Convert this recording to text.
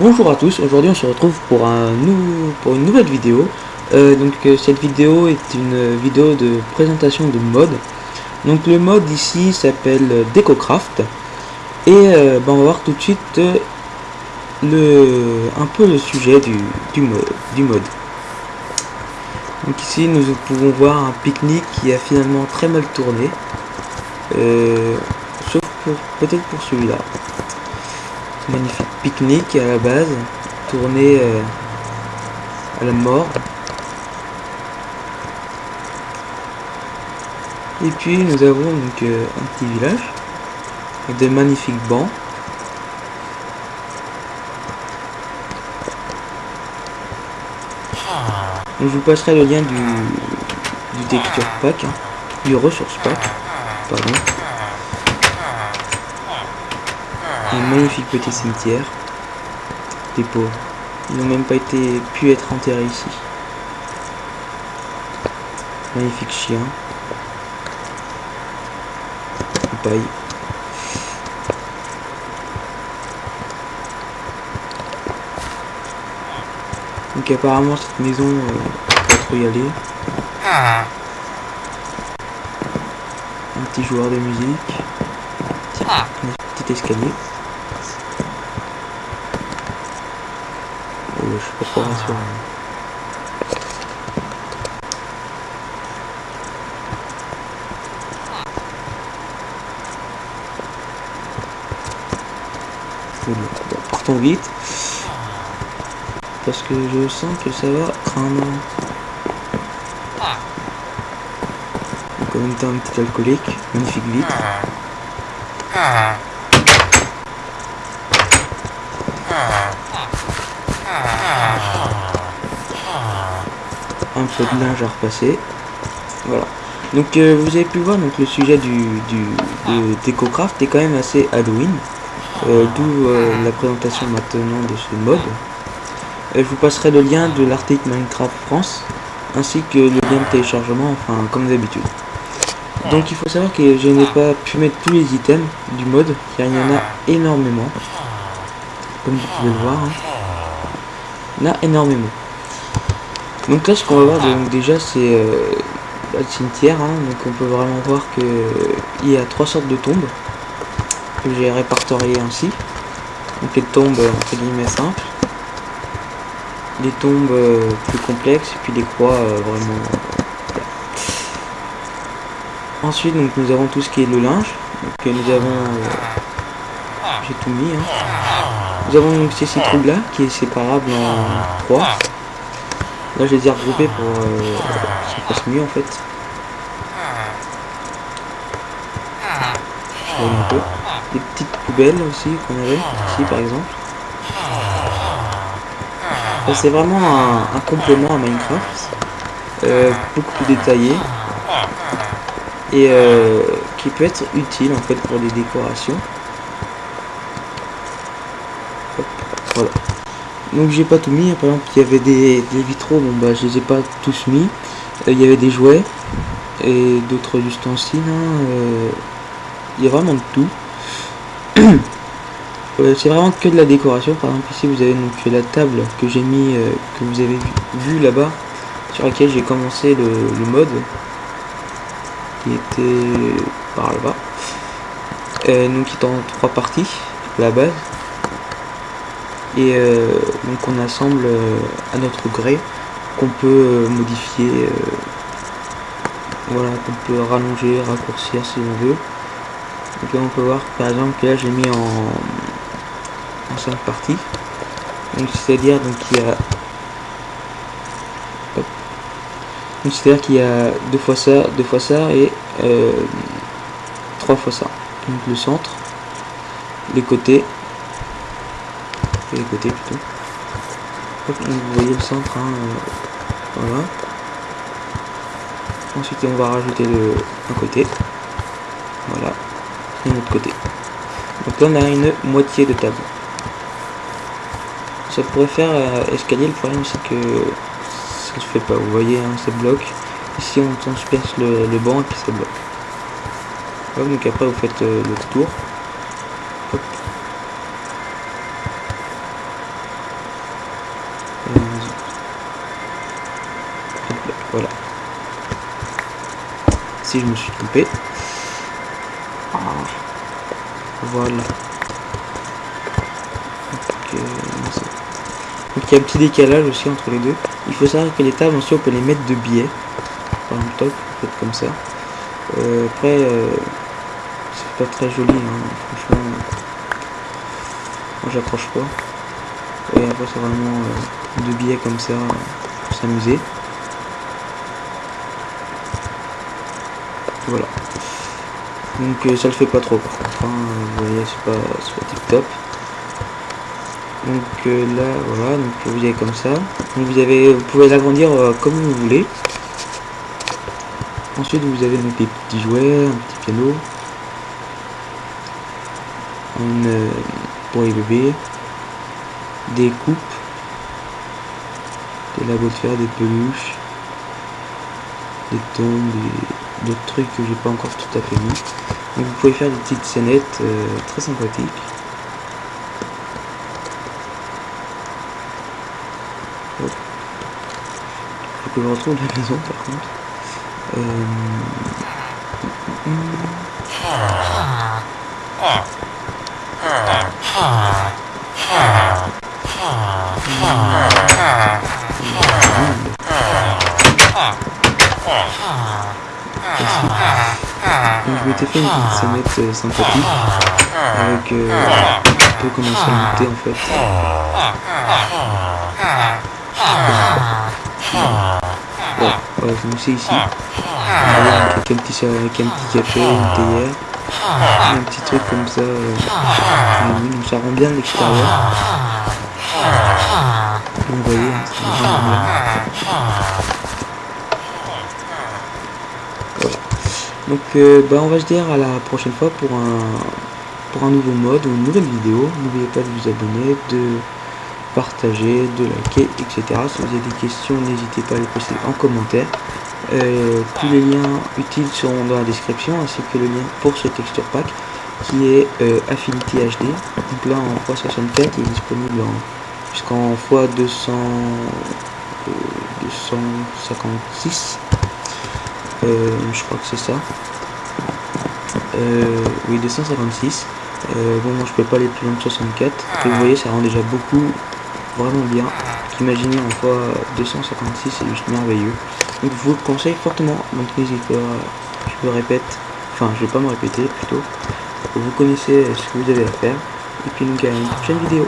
Bonjour à tous, aujourd'hui on se retrouve pour, une nouvelle vidéo. Euh, donc euh, cette vidéo est une vidéo de présentation de mode. Donc le mode ici s'appelle DecoCraft. Et euh, ben, on va voir tout de suite un peu le sujet du, mode, du mode. Donc ici nous pouvons voir un pique-nique qui a finalement très mal tourné. Sauf peut-être pour celui-là magnifique pique-nique à la base, tourné euh, à la mort. Et puis nous avons donc euh, un petit village avec de magnifiques bancs. Je vous passerai le lien du, du texture pack, hein, du ressource pack, pardon. Un magnifique petit cimetière. Des pauvres. Ils n'ont même pas été pu être enterrés ici. Magnifique chien. Paille. Donc apparemment cette maison, euh, pas trop y aller. Un petit joueur de musique. Un petit escalier. Je suis pas trop rassuré. Partons vite. Parce que je sens que ça va craindre. Donc en un petit alcoolique, magnifique vitre. Un peu de linge à repasser. Voilà. Donc euh, vous avez pu voir donc le sujet du, du de DecoCraft est quand même assez Halloween. Euh, D'où euh, la présentation maintenant de ce mode. Je vous passerai le lien de l'article Minecraft France ainsi que le lien de téléchargement, enfin comme d'habitude. Donc il faut savoir que je n'ai pas pu mettre tous les items du mode car il y en a énormément. Comme vous pouvez le voir. hein. Il y en a énormément. Donc là ce qu'on va voir déjà c'est euh, le cimetière, hein. donc on peut vraiment voir que il y a trois sortes de tombes que j'ai répertoriées ainsi. Donc les tombes entre guillemets simples, les tombes euh, plus complexes et puis les croix euh, vraiment. Ensuite donc nous avons tout ce qui est le linge, donc nous avons j'ai tout mis. hein. Nous avons donc ces six troupes là qui est séparable en trois. Là, je les ai regroupés pour euh, que ça fasse mieux en fait. Des petites poubelles aussi qu'on avait ici par exemple. C'est vraiment un, complément à Minecraft. euh, beaucoup plus détaillé. Et euh, qui peut être utile en fait pour des décorations. Voilà. Donc j'ai pas tout mis, par exemple il y avait des, des vitraux, bon bah je les ai pas tous mis. Euh, Il y avait des jouets et d'autres ustensiles. hein, euh, Il y a vraiment tout. C'est vraiment que de la décoration. Par exemple ici vous avez donc la table que j'ai mis, euh, que vous avez vu, vu là-bas, sur laquelle j'ai commencé le, le mode. Qui était par là-bas. Euh, donc qui est en trois parties la base et euh, donc on assemble euh, à notre gré qu'on peut euh, modifier voilà qu'on peut rallonger raccourcir si on veut. Donc là on peut voir par exemple que là j'ai mis en, en 5 parties. Donc c'est à dire donc il y a c'est à dire qu'il y a deux fois ça deux fois ça et trois fois ça. Donc le centre les côtés les côtés plutôt. Vous voyez le centre, hein, euh, voilà. Ensuite on va rajouter le un côté, voilà, et l'autre côté. Donc là on a une moitié de table. Ça pourrait faire euh, escalier, le problème c'est que ça se fait pas, vous voyez, hein, ça bloque. Ici on transperce le, le banc et puis ça bloque. Donc après vous faites euh, le tour. Voilà. Si je me suis trompé. Ah. Voilà. Donc, il y a un petit décalage aussi entre les deux. Il faut savoir que les tables aussi on peut les mettre de biais. Par exemple top, peut-être comme ça. Euh, après, euh, c'est pas très joli, hein, franchement. Moi j'accroche pas. Et après c'est vraiment euh, deux billets comme ça pour s'amuser. Voilà. Donc ça le fait pas trop par contre. Hein, vous voyez c'est pas, pas tip top. Donc là voilà, donc vous avez comme ça. Donc vous avez vous pouvez l'agrandir comme vous voulez. Ensuite, vous avez des petits jouets, un petit piano, une, euh, pour les des coupes, des labos de fer, des peluches, des tombes, d'autres trucs que j'ai pas encore tout à fait mis. Donc vous pouvez faire des petites scénettes euh, très sympathiques. Il faut que je retrouve la maison par contre. Euh... je m'étais fait une petite euh, sympathique avec euh, un peu comment ça monter en fait. Bon, voilà, je me suis ici. Avec un petit, avec un petit café, une théière, un petit truc comme ça. Euh, donc ça rend bien l'extérieur. Donc euh, bah, on va se dire à la prochaine fois pour un, pour un nouveau mode ou une nouvelle vidéo. N'oubliez pas de vous abonner, de partager, de liker, etc. Si vous avez des questions, n'hésitez pas à les poster en commentaire. Euh, tous les liens utiles seront dans la description, ainsi que le lien pour ce texture pack qui est euh, Affinity HD. Donc là en x64 il est disponible jusqu'en x200 256 euh, je crois que c'est ça. Euh, oui, 256. Euh, bon, moi je peux pas aller plus loin de 64. Et vous voyez, ça rend déjà beaucoup, vraiment bien. Imaginez en fois 256, c'est juste merveilleux. Donc je vous le conseille fortement. Donc n'hésitez pas, je me répète, enfin je vais pas me répéter plutôt. Vous connaissez ce que vous avez à faire. Et puis nous à une prochaine vidéo.